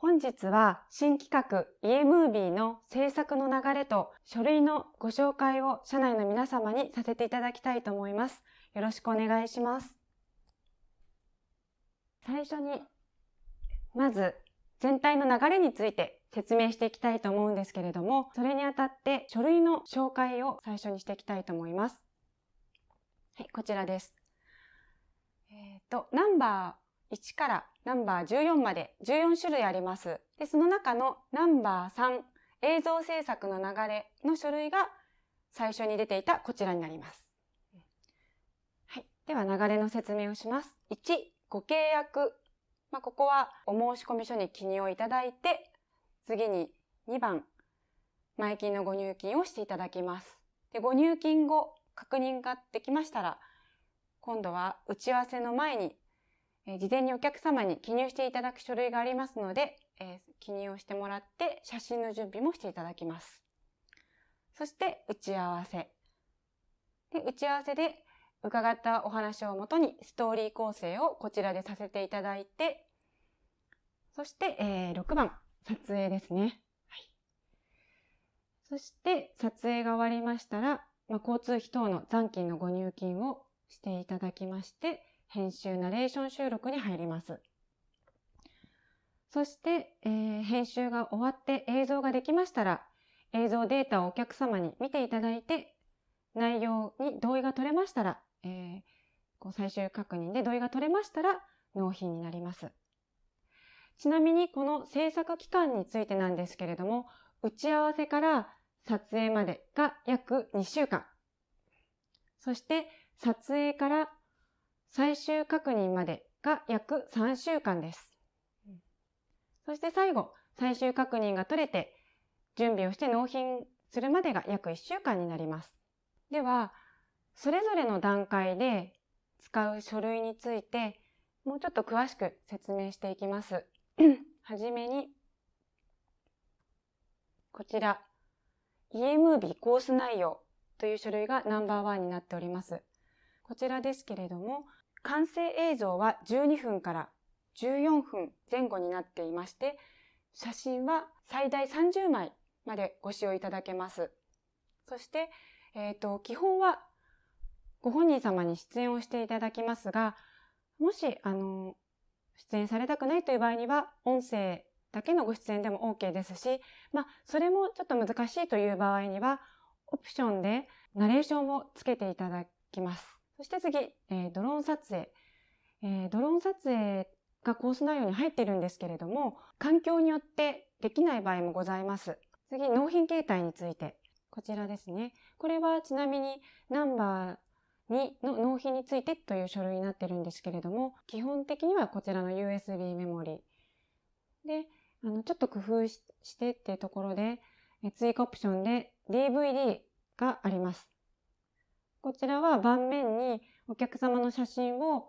本日は新企画家ムービーの制作の流れと書類のご紹介を社内の皆様にさせていただきたいと思います。よろしくお願いします。最初に、まず全体の流れについて説明していきたいと思うんですけれども、それにあたって書類の紹介を最初にしていきたいと思います。はい、こちらです。えっ、ー、と、ナンバー1からナンバー14まで14種類あります。で、その中のナンバー3、映像制作の流れの書類が最初に出ていたこちらになります。はい。では流れの説明をします。1、ご契約。まあ、ここはお申込書に記入をいただいて、次に2番、前金のご入金をしていただきます。で、ご入金後、確認ができましたら、今度は打ち合わせの前にえ事前にお客様に記入していただく書類がありますので、え記入をしてもらって写真の準備もしていただきます。そして打ち合わせ。で打ち合わせで伺ったお話をもとにストーリー構成をこちらでさせていただいて、そして、えー、6番、撮影ですね。はい、そして撮影が終わりましたら、まあ、交通費等の残金のご入金をしていただきまして、編集ナレーション収録に入ります。そして、えー、編集が終わって映像ができましたら、映像データをお客様に見ていただいて、内容に同意が取れましたら、えー、こう最終確認で同意が取れましたら、納品になります。ちなみにこの制作期間についてなんですけれども、打ち合わせから撮影までが約2週間。そして撮影から最終確認までが約3週間です。そして最後、最終確認が取れて、準備をして納品するまでが約1週間になります。では、それぞれの段階で使う書類について、もうちょっと詳しく説明していきます。はじめに、こちら、EMB コース内容という書類がナンバーワンになっております。こちらですけれども、完成映像は12分から14分前後になっていまして、写真は最大30枚までご使用いただけます。そして、えっ、ー、と、基本はご本人様に出演をしていただきますが、もし、あの、出演されたくないという場合には、音声だけのご出演でも OK ですし、まあ、それもちょっと難しいという場合には、オプションでナレーションをつけていただきます。そして次、えー、ドローン撮影。えー、ドローン撮影がコース内容に入っているんですけれども、環境によってできない場合もございます。次、納品形態について。こちらですね。これはちなみにナンバー2の納品についてという書類になってるんですけれども、基本的にはこちらの USB メモリ。で、あの、ちょっと工夫してっていうところで、追加オプションで DVD があります。こちらは盤面にお客様の写真を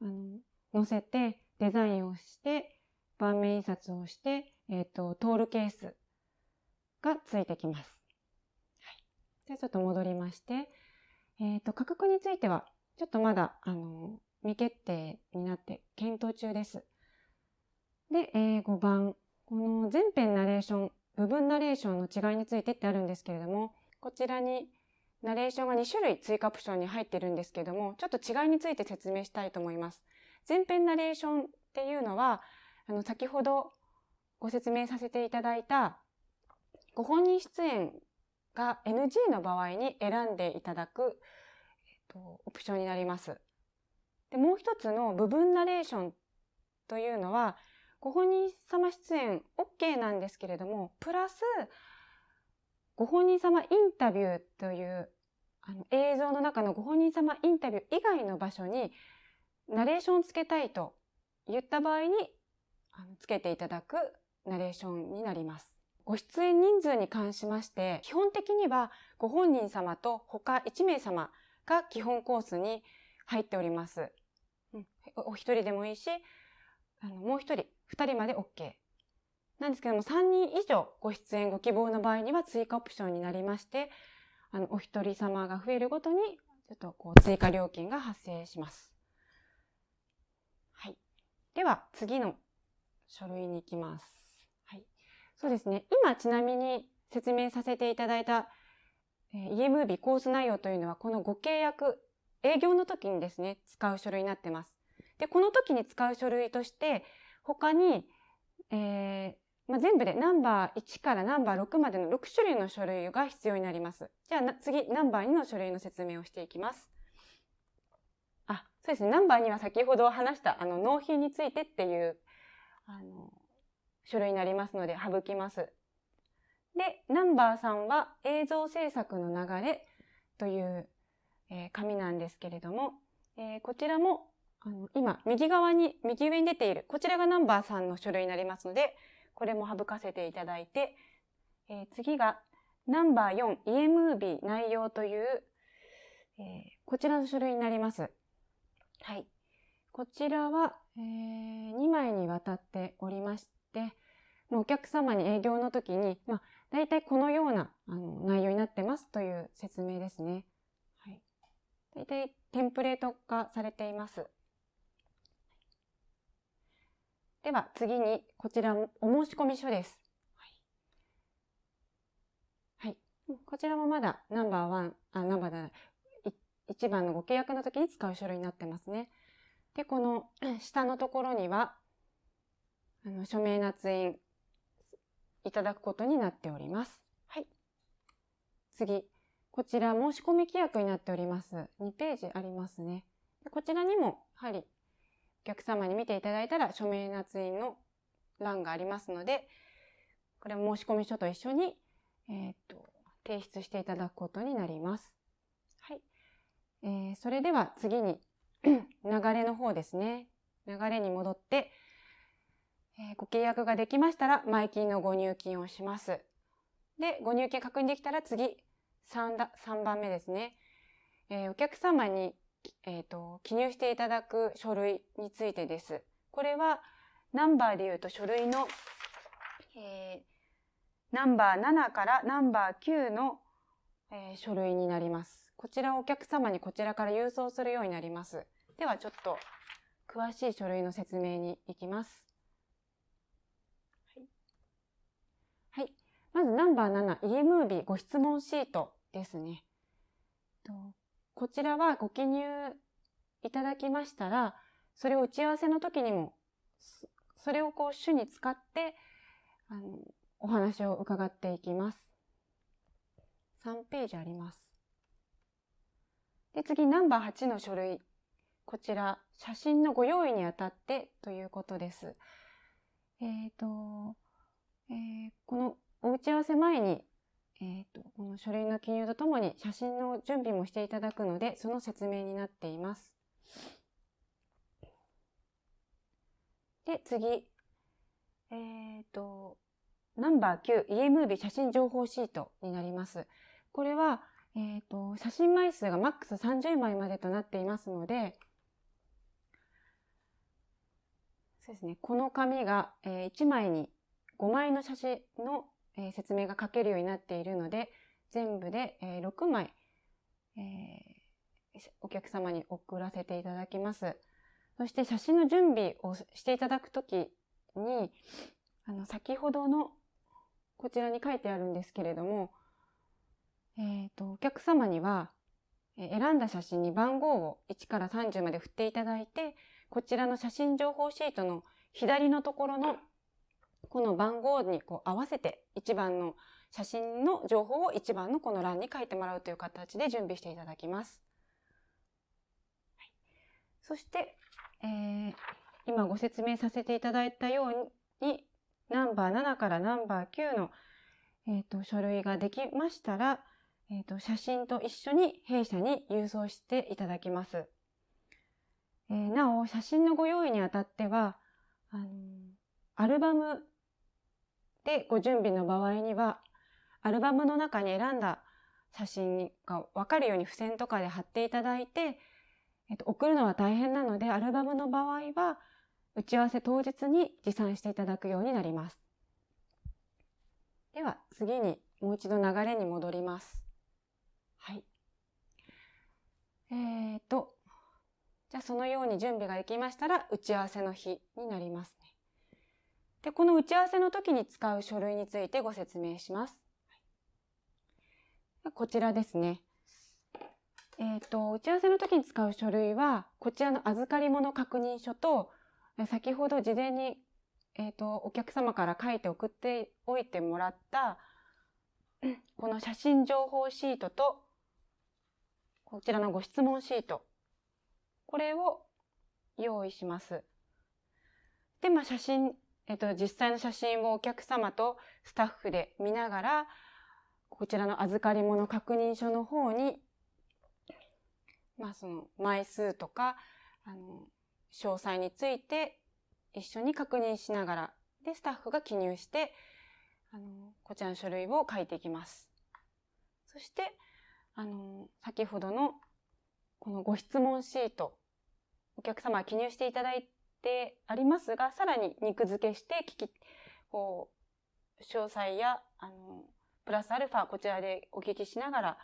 あの載せてデザインをして盤面印刷をして、えっ、ー、と、トールケースがついてきます。はい。で、ちょっと戻りまして、えっ、ー、と、価格については、ちょっとまだ、あの、未決定になって検討中です。で、えー、5番。この全編ナレーション、部分ナレーションの違いについてってあるんですけれども、こちらにナレーションが2種類追加オプションに入ってるんですけども、ちょっと違いについて説明したいと思います。前編ナレーションっていうのは、あの、先ほどご説明させていただいた、ご本人出演が NG の場合に選んでいただく、えっと、オプションになります。で、もう一つの部分ナレーションというのは、ご本人様出演 OK なんですけれども、プラス、ご本人様インタビューというあの映像の中のご本人様インタビュー以外の場所にナレーションをつけたいと言った場合につけていただくナレーションになります。ご出演人数に関しまして、基本的にはご本人様と他1名様が基本コースに入っております。うん、お一人でもいいし、あのもう一人、二人まで OK なんですけども、3人以上ご出演ご希望の場合には追加オプションになりまして、あの、お一人様が増えるごとに、ちょっとこう、追加料金が発生します。はい。では、次の書類に行きます。はいそうですね。今ちなみに説明させていただいた、えー、eMovie コース内容というのはこのご契約、営業の時にですね、使う書類になってます。で、この時に使う書類として、他に、えーまあ、全部でナンバー1からナンバー6までの6種類の書類が必要になります。じゃあ次、ナンバー2の書類の説明をしていきます。あ、そうですね。ナンバー2は先ほど話したあの納品についてっていうあの書類になりますので省きます。で、ナンバー3は映像制作の流れという、えー、紙なんですけれども、えー、こちらもあの今右側に、右上に出ている、こちらがナンバー3の書類になりますので、これも省かせていただいて、えー、次がナンバー4 eMovie 内容という、えー、こちらの書類になります。はい。こちらは、えー、2枚にわたっておりまして、お客様に営業の時に、まあ、大体このようなあの内容になってますという説明ですね。はい。大体テンプレート化されています。では次に、こちらお申込書です。はい。こちらもまだナンバーワン、あ、ナンバーだ、1番のご契約の時に使う書類になってますね。で、この下のところには、あの署名捺印いただくことになっております。はい。次。こちら申し込み規約になっております。2ページありますね。こちらにも、やはり、お客様に見ていただいたら署名捺印の欄がありますので、これも申込書と一緒に、えっ、と、提出していただくことになります。はい。えー、それでは次に 流れの方ですね。流れに戻って、えー、ご契約ができましたら、前金のご入金をします。で、ご入金確認できたら次、3, だ3番目ですね。えー、お客様に、えーと、記入していただく書類についてです。これは、ナンバーで言うと書類の、えー、ナンバー7からナンバー9の、えー、書類になります。こちらをお客様にこちらから郵送するようになります。ではちょっと詳しい書類の説明に行きます。はい。まずナンバー7、eMovie ご質問シートですね。こちらはご記入いただきましたら、それを打ち合わせの時にも、それをこう主に使って、あの、お話を伺っていきます。3ページあります。で、次、ナンバー8の書類。こちら、写真のご用意にあたってということです。えっ、ー、と、えー、このお打ち合わせ前に、えっ、ー、と、この書類の記入とともに写真の準備もしていただくので、その説明になっています。で、次。えっ、と、ナンバー9、eMovie 写真情報シートになります。これは、えっ、ー、と、写真枚数がマックス30枚までとなっていますので、そうですね、この紙が、えー、1枚に5枚の写真の、えー、説明が書けるようになっているので、全部で、えー、6枚、えー、お客様に送らせていただきます。そして写真の準備をしていただくときに、あの、先ほどのこちらに書いてあるんですけれども、えっ、ー、と、お客様には、え選んだ写真に番号を1から30まで振っていただいて、こちらの写真情報シートの左のところのこの番号にこう合わせて1番の写真の情報を1番のこの欄に書いてもらうという形で準備していただきます。はい、そして、えー、今ご説明させていただいたようにナンバー7からナンバー9の、えーと書類ができましたら、えっ、ー、と、写真と一緒に弊社に郵送していただきます。えー、なお、写真のご用意にあたっては、あのー、アルバムでご準備の場合には、アルバムの中に選んだ写真がわかるように付箋とかで貼っていただいて、えっと、送るのは大変なので、アルバムの場合は、打ち合わせ当日に持参していただくようになります。では、次にもう一度流れに戻ります。はい。えーと、じゃあそのように準備ができましたら、打ち合わせの日になりますね。で、この打ち合わせの時に使う書類についてご説明します。こちらですね。えっ、ー、と、打ち合わせの時に使う書類は、こちらの預かり物確認書と、先ほど事前に、えっ、ー、と、お客様から書いて送っておいてもらった、この写真情報シートと、こちらのご質問シート。これを用意します。で、まあ、写真、えっと、実際の写真をお客様とスタッフで見ながら、こちらの預かり物確認書の方に、まあ、その枚数とか、あの、詳細について一緒に確認しながら、で、スタッフが記入して、あの、こちらの書類を書いていきます。そして、あの、先ほどのこのご質問シート、お客様が記入していただいてありますが、さらに肉付けして聞き、こう、詳細や、あの、プラスアルファ、こちらでお聞きしながら、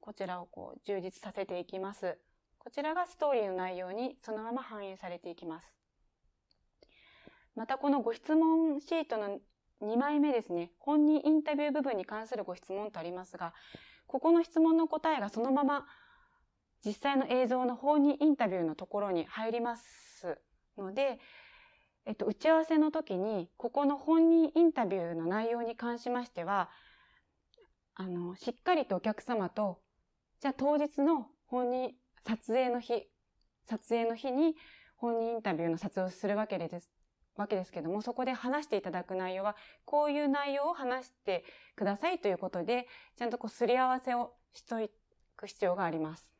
こちらをこう、充実させていきます。こちらがストーリーの内容にそのまま反映されていきます。またこのご質問シートの2枚目ですね、本人インタビュー部分に関するご質問とありますが、ここの質問の答えがそのまま実際の映像の本人インタビューのところに入りますので、えっと、打ち合わせの時に、ここの本人インタビューの内容に関しましては、あの、しっかりとお客様と、じゃあ当日の本人、撮影の日、撮影の日に本人インタビューの撮影をするわけです。わけですけども、そこで話していただく内容は、こういう内容を話してくださいということで、ちゃんとこうすり合わせをしといく必要があります。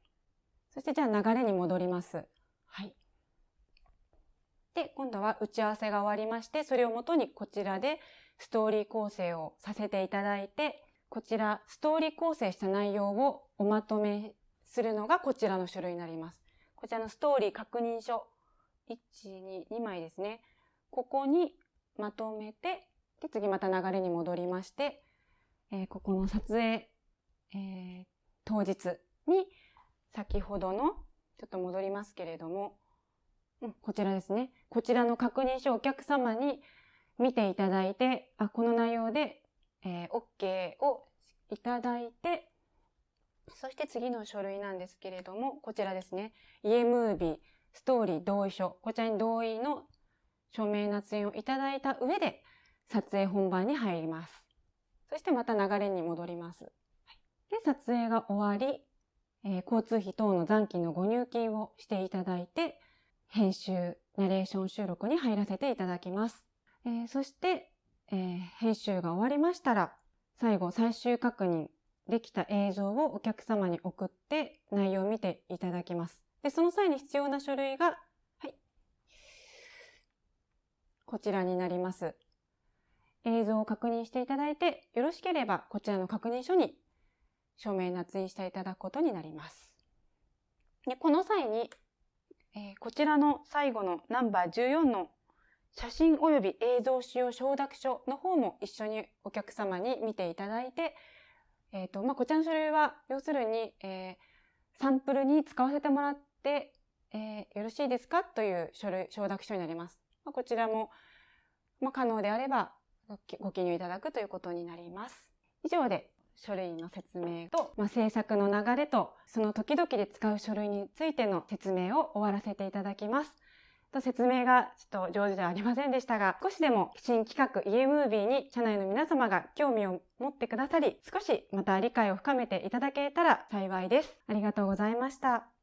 そしてじゃあ流れに戻ります。はい。で、今度は打ち合わせが終わりまして、それをもとにこちらでストーリー構成をさせていただいて、こちら、ストーリー構成した内容をおまとめするのがこちらの書類になります。こちらのストーリー確認書。1、2、2枚ですね。ここにまとめて、で、次また流れに戻りまして、えー、ここの撮影、えー、当日に先ほどの、ちょっと戻りますけれども、うん、こちらですね。こちらの確認書をお客様に見ていただいて、あ、この内容で、えー、OK をいただいて、そして次の書類なんですけれども、こちらですね。家ムービー、ストーリー同意書。こちらに同意の署名捺印をいただいた上で、撮影本番に入ります。そしてまた流れに戻ります。で、撮影が終わり、えー、交通費等の残金のご入金をしていただいて、編集、ナレーション収録に入らせていただきます。えー、そして、えー、編集が終わりましたら、最後最終確認できた映像をお客様に送って内容を見ていただきます。で、その際に必要な書類が、はい。こちらになります。映像を確認していただいて、よろしければこちらの確認書に署名捺印していただくことになります。でこの際に、えー、こちらの最後のナンバー14の写真及び映像使用承諾書の方も一緒にお客様に見ていただいて、えっ、ー、と、まあ、こちらの書類は、要するに、えー、サンプルに使わせてもらって、えー、よろしいですかという書類、承諾書になります。まあ、こちらも、まあ、可能であればご記入いただくということになります。以上で書類の説明と、まあ、制作の流れと、その時々で使う書類についての説明を終わらせていただきます。と説明がちょっと上手ではありませんでしたが、少しでも新企画家ムービーに社内の皆様が興味を持ってくださり、少しまた理解を深めていただけたら幸いです。ありがとうございました。